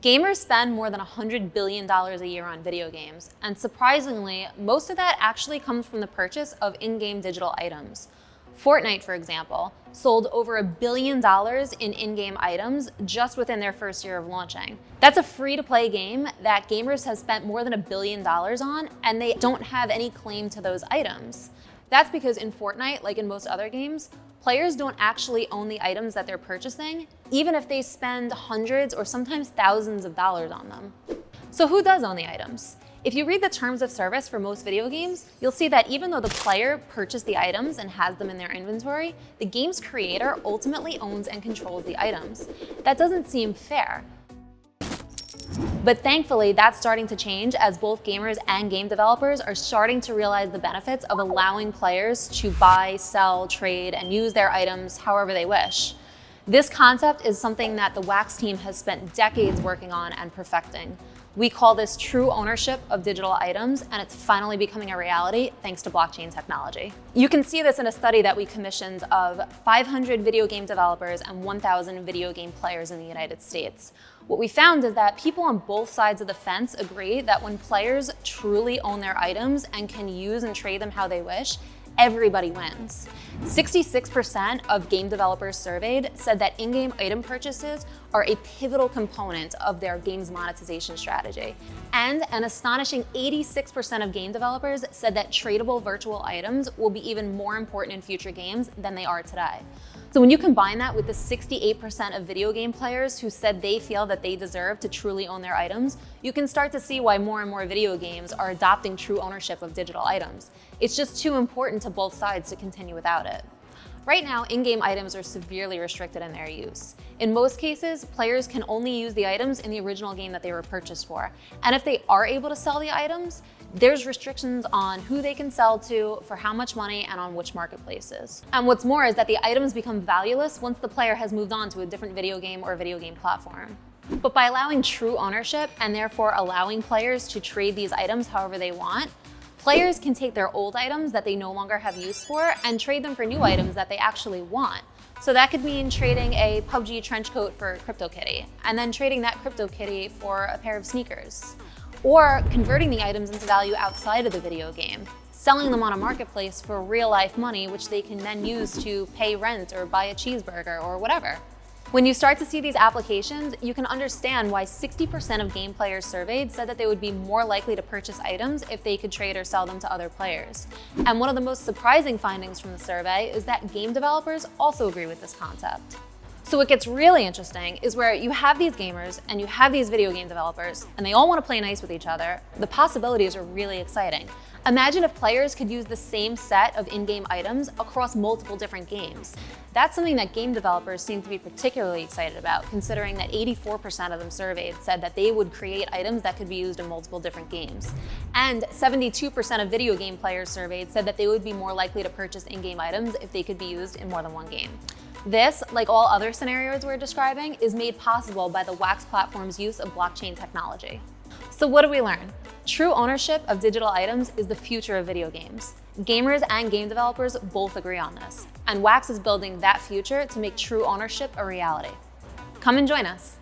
Gamers spend more than $100 billion a year on video games, and surprisingly, most of that actually comes from the purchase of in-game digital items. Fortnite, for example, sold over a billion dollars in in-game items just within their first year of launching. That's a free-to-play game that gamers have spent more than a billion dollars on, and they don't have any claim to those items. That's because in Fortnite, like in most other games, players don't actually own the items that they're purchasing, even if they spend hundreds or sometimes thousands of dollars on them. So who does own the items? If you read the terms of service for most video games, you'll see that even though the player purchased the items and has them in their inventory, the game's creator ultimately owns and controls the items. That doesn't seem fair. But thankfully, that's starting to change as both gamers and game developers are starting to realize the benefits of allowing players to buy, sell, trade, and use their items however they wish. This concept is something that the Wax team has spent decades working on and perfecting. We call this true ownership of digital items, and it's finally becoming a reality thanks to blockchain technology. You can see this in a study that we commissioned of 500 video game developers and 1,000 video game players in the United States. What we found is that people on both sides of the fence agree that when players truly own their items and can use and trade them how they wish, everybody wins. 66% of game developers surveyed said that in-game item purchases are a pivotal component of their game's monetization strategy. And an astonishing 86% of game developers said that tradable virtual items will be even more important in future games than they are today. So when you combine that with the 68% of video game players who said they feel that they deserve to truly own their items, you can start to see why more and more video games are adopting true ownership of digital items. It's just too important to both sides to continue without it. Right now, in-game items are severely restricted in their use. In most cases, players can only use the items in the original game that they were purchased for. And if they are able to sell the items, there's restrictions on who they can sell to, for how much money, and on which marketplaces. And what's more is that the items become valueless once the player has moved on to a different video game or video game platform. But by allowing true ownership and therefore allowing players to trade these items however they want, Players can take their old items that they no longer have use for and trade them for new items that they actually want. So that could mean trading a PUBG trench coat for CryptoKitty, and then trading that CryptoKitty for a pair of sneakers. Or converting the items into value outside of the video game, selling them on a marketplace for real life money, which they can then use to pay rent or buy a cheeseburger or whatever. When you start to see these applications, you can understand why 60% of game players surveyed said that they would be more likely to purchase items if they could trade or sell them to other players. And one of the most surprising findings from the survey is that game developers also agree with this concept. So what gets really interesting is where you have these gamers and you have these video game developers and they all want to play nice with each other, the possibilities are really exciting. Imagine if players could use the same set of in-game items across multiple different games. That's something that game developers seem to be particularly excited about, considering that 84% of them surveyed said that they would create items that could be used in multiple different games. And 72% of video game players surveyed said that they would be more likely to purchase in-game items if they could be used in more than one game. This, like all other scenarios we're describing, is made possible by the Wax platform's use of blockchain technology. So what do we learn? True ownership of digital items is the future of video games. Gamers and game developers both agree on this, and Wax is building that future to make true ownership a reality. Come and join us.